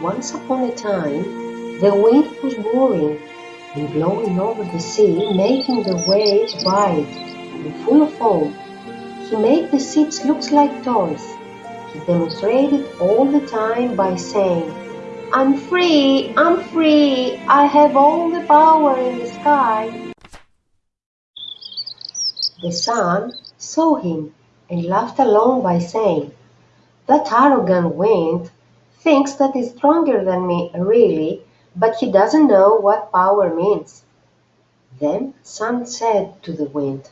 Once upon a time, the wind was roaring and blowing over the sea, making the waves wide and full of foam. He made the ships look like toys. He demonstrated all the time by saying, I'm free, I'm free, I have all the power in the sky. The sun saw him and laughed along by saying, That arrogant wind thinks that he's stronger than me, really, but he doesn't know what power means. Then Sun said to the wind,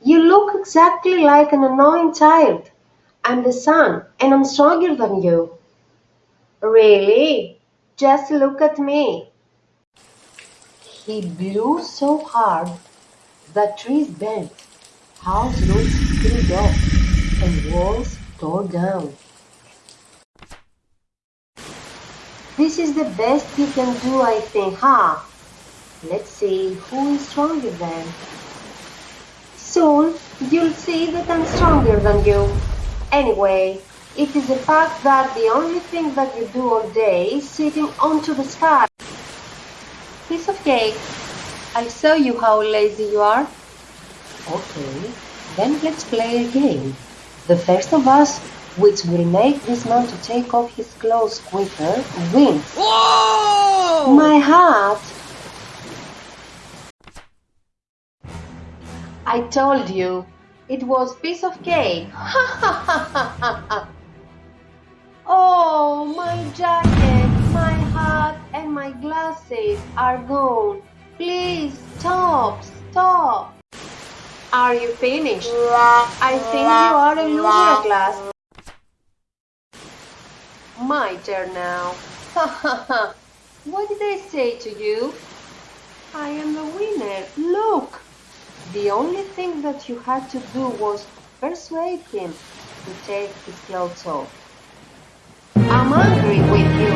You look exactly like an annoying child. I'm the sun, and I'm stronger than you. Really? Just look at me. He blew so hard that trees bent, house roofs split off, and walls tore down. This is the best you can do, I think, huh? Let's see who is stronger then. Soon you'll see that I'm stronger than you. Anyway, it is a fact that the only thing that you do all day is sitting onto the sky. Piece of cake. I'll show you how lazy you are. Okay, then let's play a game. The first of us which will make this man to take off his clothes quicker, wins. Whoa! My heart! I told you, it was piece of cake. oh, my jacket, my hat, and my glasses are gone. Please stop, stop. Are you finished? I think you are a loser at last. My turn now. Ha ha ha. What did I say to you? I am the winner. Look. The only thing that you had to do was persuade him to take his clothes off. I'm angry with you.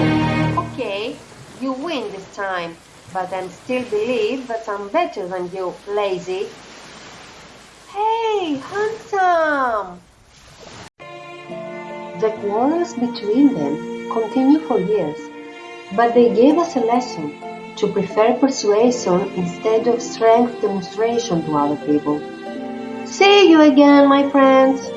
Okay, you win this time, but I still believe that I'm better than you, lazy. The quarrels between them continued for years, but they gave us a lesson to prefer persuasion instead of strength demonstration to other people. See you again, my friends!